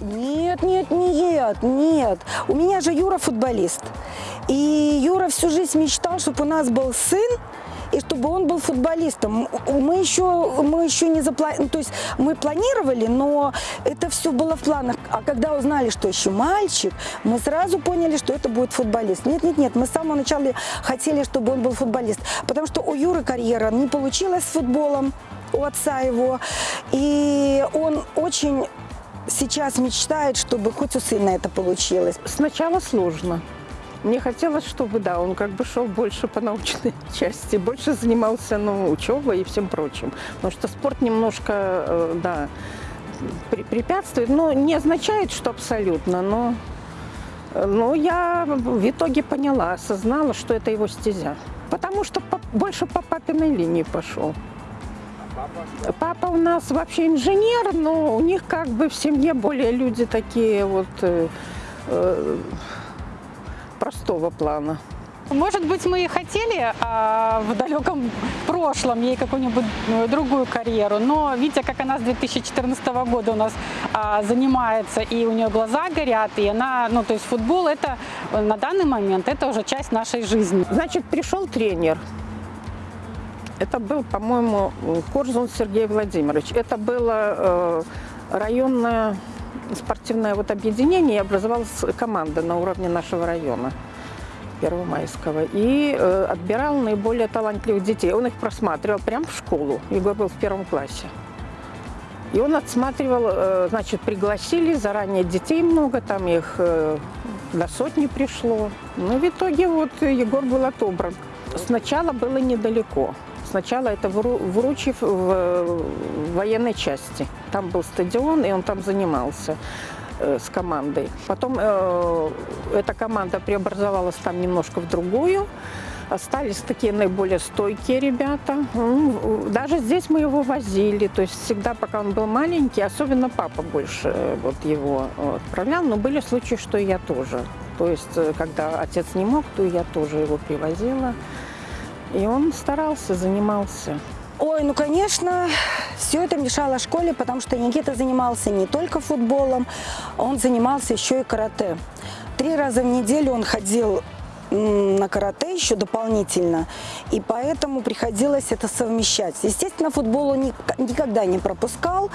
Нет, нет, нет, нет. У меня же Юра футболист. И Юра всю жизнь мечтал, чтобы у нас был сын, и чтобы он был футболистом. Мы еще, мы еще не запланировали, то есть мы планировали, но это все было в планах. А когда узнали, что еще мальчик, мы сразу поняли, что это будет футболист. Нет, нет, нет, мы с самого начала хотели, чтобы он был футболист. Потому что у Юры карьера не получилась с футболом, у отца его. И он очень сейчас мечтает, чтобы хоть у сына это получилось. Сначала сложно. Мне хотелось, чтобы, да, он как бы шел больше по научной части, больше занимался, ну, учебой и всем прочим. Потому что спорт немножко, э, да, препятствует, но не означает, что абсолютно, но, но я в итоге поняла, осознала, что это его стезя. Потому что по- больше по папиной линии пошел. Папа у нас вообще инженер, но у них как бы в семье более люди такие вот э, э, простого плана. Может быть, мы и хотели а, в далеком прошлом ей какую-нибудь э, другую карьеру, но видя, как она с 2014 года у нас а, занимается, и у нее глаза горят, и она, ну, то есть футбол это э, на данный момент это уже часть нашей жизни. Значит, пришел тренер. Это был, по-моему, Корзун Сергей Владимирович. Это было э, районное спортивное вот объединение, и образовалась команда на уровне нашего района. Первомайского. И э, отбирал наиболее талантливых детей. Он их просматривал прямо в школу. Егор был в первом классе. И он отсматривал, э, значит, пригласили заранее детей много, там их э, до сотни пришло. Но в итоге вот Егор был отобран. Сначала было недалеко. Сначала это в Ру- в военной части. Там был стадион, и он там занимался э, с командой. Потом э, эта команда преобразовалась там немножко в другую. Остались такие наиболее стойкие ребята. М, Даже здесь мы его возили. То есть всегда, пока он был маленький, особенно папа больше э, вот его э, отправлял. Но были случаи, что и я тоже. То есть, э, когда отец не мог, то я тоже его привозила. И он старался, занимался. Ой, ну, конечно, все это мешало школе, потому что Никита занимался не только футболом, он занимался еще и карате. Три раза в неделю он ходил на карате еще дополнительно, и поэтому приходилось это совмещать. Естественно, футбол он ник- никогда не пропускал,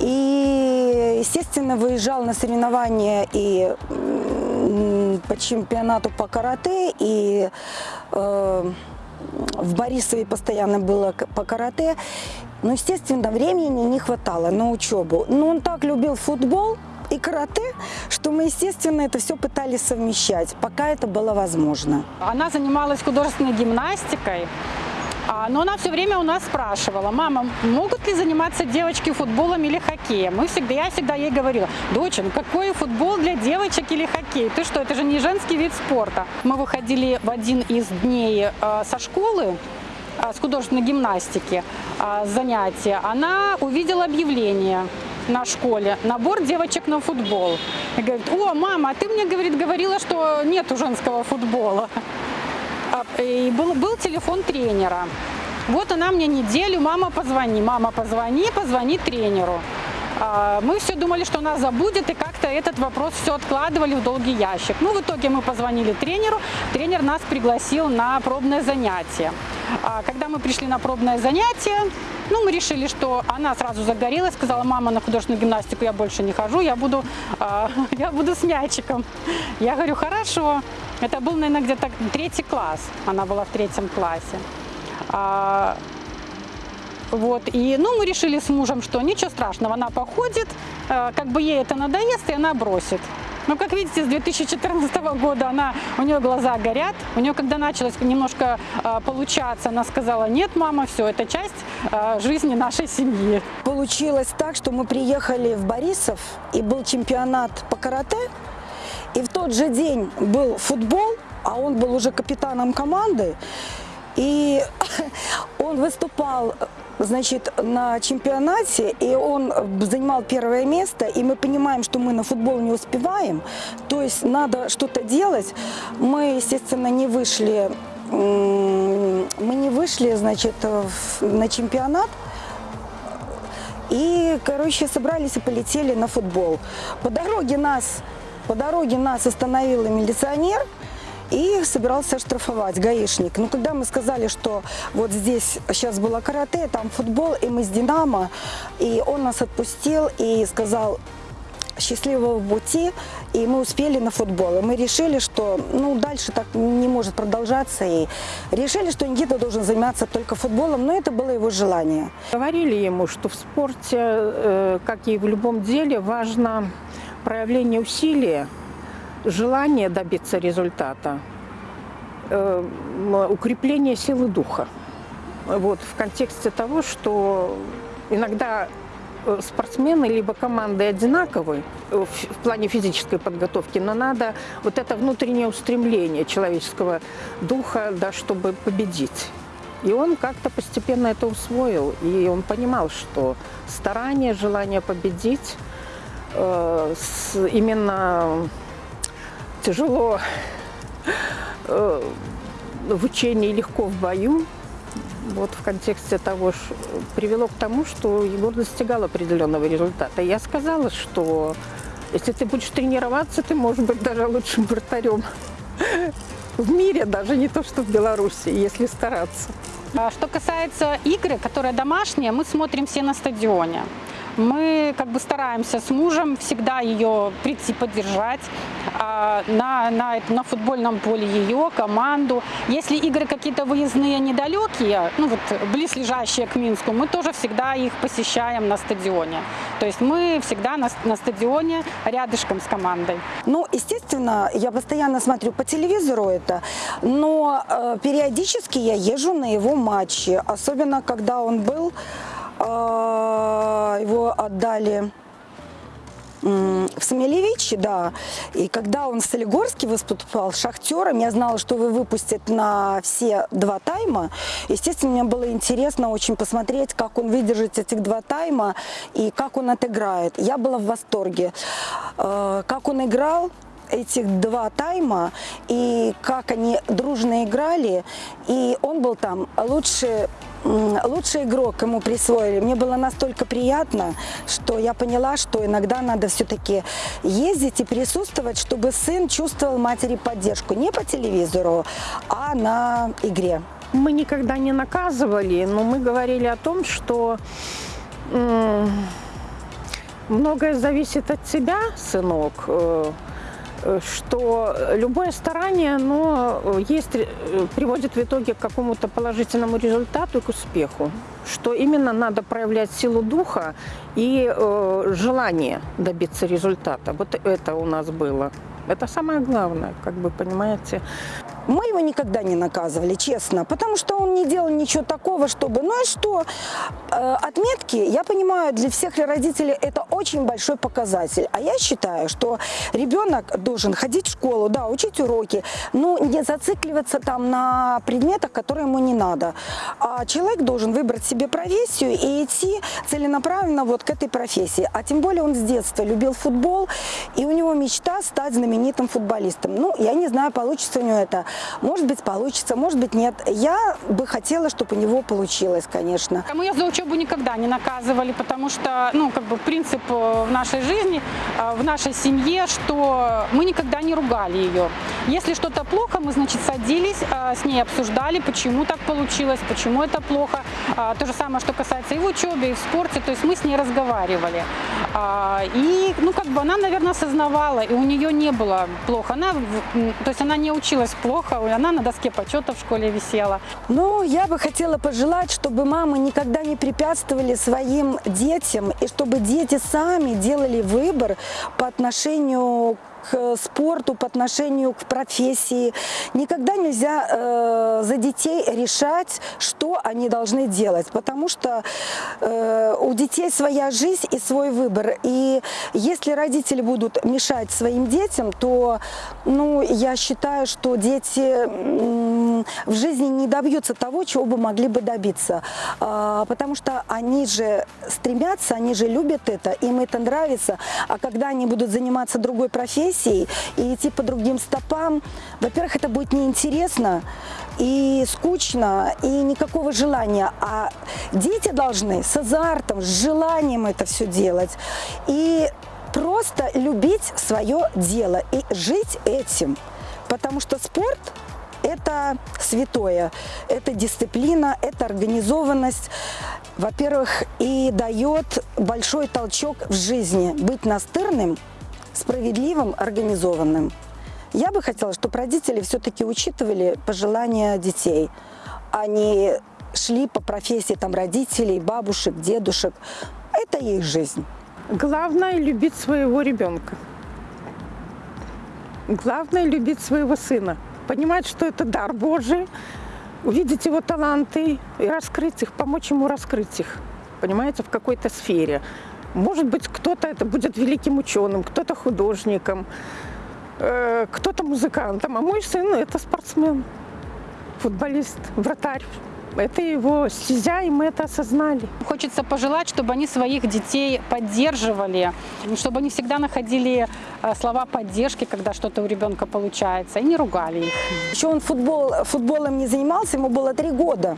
и, естественно, выезжал на соревнования и по чемпионату по карате, и э, в Борисове постоянно было по карате. Но, естественно, времени не хватало на учебу. Но он так любил футбол и карате, что мы, естественно, это все пытались совмещать, пока это было возможно. Она занималась художественной гимнастикой, но она все время у нас спрашивала, мама, могут ли заниматься девочки футболом или хоккеем? Мы всегда, я всегда ей говорила, доча, ну какой футбол для девочек или хоккей? Ты что, это же не женский вид спорта. Мы выходили в один из дней э, со школы, а, с художественной гимнастики а, занятия, она увидела объявление на школе, набор девочек на футбол. И говорит, о, мама, а ты мне, говорит, говорила, что нету женского футбола. А, И был, был телефон тренера. Вот она мне неделю, мама, позвони, мама, позвони, позвони тренеру. А, Мы все думали, что она забудет, и как-то этот вопрос все откладывали в долгий ящик. Ну, в итоге мы позвонили тренеру, тренер нас пригласил на пробное занятие. А Когда мы пришли на пробное занятие, ну, мы решили, что она сразу загорелась, сказала, мама, на художественную гимнастику я больше не хожу, я буду, а, я буду с мячиком. Я говорю, хорошо. Это был, наверное, где-то третий класс. Она была в третьем классе. Вот, и, ну, мы решили с мужем, что ничего страшного, она походит, э, как бы ей это надоест, и она бросит. Ну, как видите, с 2014 года она, у нее глаза горят. У нее, когда началось немножко э, получаться, она сказала, нет, мама, все, это часть э, жизни нашей семьи. Получилось так, что мы приехали в Борисов, и был чемпионат по карате, и в тот же день был футбол, а он был уже капитаном команды, и он выступал значит, на чемпионате, и он занимал первое место, и мы понимаем, что мы на футбол не успеваем, то есть надо что-то делать. Мы, естественно, не вышли, мы не вышли, значит, на чемпионат, И, короче, собрались и полетели на футбол. По дороге нас, по дороге нас остановил милиционер и собирался штрафовать гаишник. Но когда мы сказали, что вот здесь сейчас было карате, там футбол, и мы с «Динамо», и он нас отпустил и сказал, счастливого пути, и мы успели на футбол. И мы решили, что ну, дальше так не может продолжаться, и решили, что Никита должен заниматься только футболом, но это было его желание. Говорили ему, что в спорте, э, как и в любом деле, важно проявление усилия, желание добиться результата, э, укрепление силы духа. Вот, в контексте того, что иногда Э, спортсмены либо команды одинаковые э, в плане физической подготовки, но надо вот это внутреннее устремление человеческого духа, да, чтобы победить. И он как-то постепенно это усвоил, и он понимал, что старание, желание победить э, с, именно тяжело э, в учении, легко в бою, вот в контексте того, что привело к тому, что Егор достигал определенного результата. Я сказала, что если ты будешь тренироваться, ты можешь быть даже лучшим вратарем в мире, даже не то, что в Беларуси, если стараться. А что касается игры, которая домашняя, мы смотрим все на стадионе. Мы как бы стараемся с мужем всегда ее прийти поддержать на, на, на футбольном поле ее, команду. Если игры какие-то выездные недалекие, ну вот близлежащие к Минску, мы тоже всегда их посещаем на стадионе. То есть мы всегда на, на стадионе рядышком с командой. Ну, естественно, я постоянно смотрю по телевизору это, но э, периодически я езжу на его матчи, особенно когда он был а, его отдали в Самелевиче, да. И когда он в Солигорске выступал Шахтером, я знала, что вы выпустят на все два тайма. Естественно, мне было интересно очень посмотреть, как он выдержит этих два тайма и как он отыграет. Я была в восторге. А, как он играл, этих два тайма и как они дружно играли. И он был там лучше лучший игрок ему присвоили. Мне было настолько приятно, что я поняла, что иногда надо все-таки ездить и присутствовать, чтобы сын чувствовал матери поддержку. Не по телевизору, а на игре. Мы никогда не наказывали, но мы говорили о том, что многое зависит от тебя, сынок. Э, что любое старание, оно э, есть, э, приводит в итоге к какому-то положительному результату и к успеху. Что именно надо проявлять силу духа и э, желание добиться результата. Вот это у нас было. Это самое главное, как бы, понимаете. Мы его никогда не наказывали, честно, потому что он не делал ничего такого, чтобы... Ну и что? Э, отметки, я понимаю, для всех родителей это очень большой показатель. А я считаю, что ребенок должен ходить в школу, да, учить уроки, но не зацикливаться там на предметах, которые ему не надо. А человек должен выбрать себе профессию и идти целенаправленно вот к этой профессии. А тем более он с детства любил футбол, и у него мечта стать знаменитым футболистом. Ну, я не знаю, получится у него это. Может быть, получится, может быть, нет. Я бы хотела, чтобы у него получилось, конечно. Мы ее за учебу никогда не наказывали, потому что, ну, как бы принцип э, в нашей жизни, э, в нашей семье, что мы никогда не ругали ее. Если что-то плохо, мы, значит, садились, э, с ней обсуждали, почему так получилось, почему это плохо. То же самое, что касается и в учебе, и в спорте, то есть мы с ней разговаривали. И, ну, как бы она, наверное, осознавала, и у нее не было плохо. Она, то есть она не училась плохо, плохо, она на доске почета в школе висела. Ну, я бы хотела пожелать, чтобы мамы никогда не препятствовали своим детям, и чтобы дети сами делали выбор по отношению к спорту, по отношению к профессии. Никогда нельзя э, за детей решать, что они должны делать, потому что э, у детей своя жизнь и свой выбор. И если родители будут мешать своим детям, то ну, я считаю, что дети м, в жизни не добьются того, чего бы могли бы добиться. А, Потому что они же стремятся, они же любят это, им это нравится. А когда они будут заниматься другой профессией и идти по другим стопам, во-первых, это будет неинтересно и скучно, и никакого желания. А дети должны с азартом, с желанием это все делать. И просто любить свое дело и жить этим. Потому что спорт – это святое, это дисциплина, это организованность. Во-первых, и дает большой толчок в жизни быть настырным, справедливым, организованным. Я бы хотела, чтобы родители все-таки учитывали пожелания детей, а не шли по профессии там, родителей, бабушек, дедушек. Это их жизнь. Главное – любить своего ребенка. Главное – любить своего сына. Понимать, что это дар Божий, увидеть его таланты и раскрыть их, помочь ему раскрыть их, понимаете, в какой-то сфере. Может быть, кто-то это будет великим ученым, кто-то художником, э, кто-то музыкантом, а мой сын – это спортсмен, футболист, вратарь. Это его стезя, и мы это осознали. Хочется пожелать, чтобы они своих детей поддерживали, чтобы они всегда находили э, слова поддержки, когда что-то у ребенка получается, и не ругали их. Еще он футбол, футболом не занимался, ему было три года.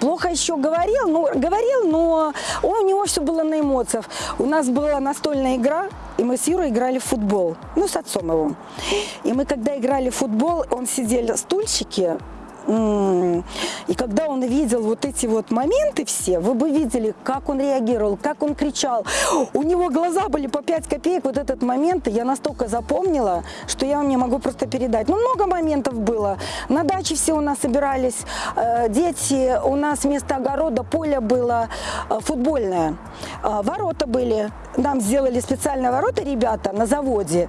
Плохо еще говорил, ну, говорил, но у него все было на эмоциях. У нас была настольная игра, и мы с Юрой играли в футбол, ну, с отцом его. И мы, когда играли в футбол, он сидел в стульчике, и когда он видел вот эти вот моменты все, вы бы видели, как он реагировал, как он кричал. У него глаза были по 5 копеек, вот этот момент, я настолько запомнила, что я вам не могу просто передать. Ну, много моментов было. На даче все у нас собирались э, дети, у нас вместо огорода поле было э, футбольное. Э, ворота были, нам сделали специальные ворота ребята на заводе.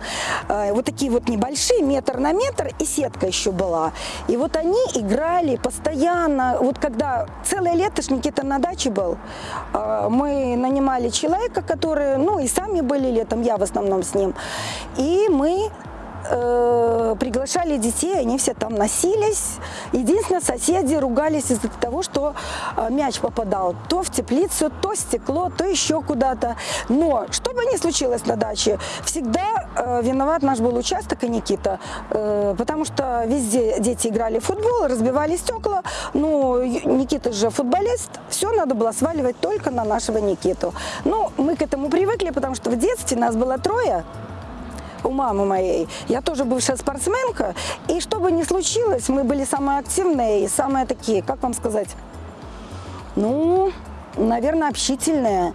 Э, вот такие вот небольшие, метр на метр, и сетка еще была. И вот они играли постоянно. Вот когда целое лето ж Никита на даче был, э, мы нанимали человека, который, ну и сами были летом, я в основном с ним. И мы э, приглашали детей, они все там носились. Единственное, соседи ругались из-за того, что э, мяч попадал то в теплицу, то стекло, то еще куда-то. Но что бы ни случилось на даче, всегда э, виноват наш был участок и Никита, э, потому что везде дети играли в футбол, разбивали стекла. Ну, Никита же футболист, все надо было сваливать только на нашего Никиту. Ну, мы к этому привыкли, потому что в детстве нас было трое, у мамы моей. Я тоже бывшая спортсменка. И что бы ни случилось, мы были самые активные и самые такие, как вам сказать, ну, наверное, общительные.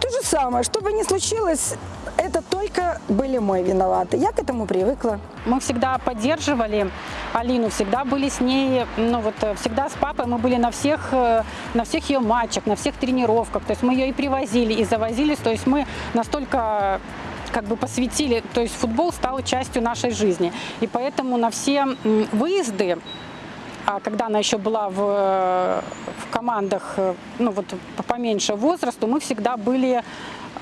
То же самое, что бы ни случилось, это только были мы виноваты. Я к этому привыкла. Мы всегда поддерживали Алину, всегда были с ней, ну вот э, всегда с папой мы были на всех, э, на всех ее матчах, на всех тренировках. То есть мы ее и привозили, и завозились. То есть мы настолько как бы посвятили, то есть футбол стал частью нашей жизни. И поэтому на все выезды а когда она еще была в, в командах, э, ну вот по- поменьше возрасту, мы всегда были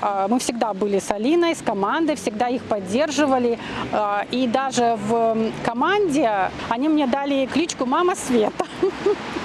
а, мы всегда были с Алиной, с командой, всегда их поддерживали. А, И даже в команде они мне дали кличку «Мама Света».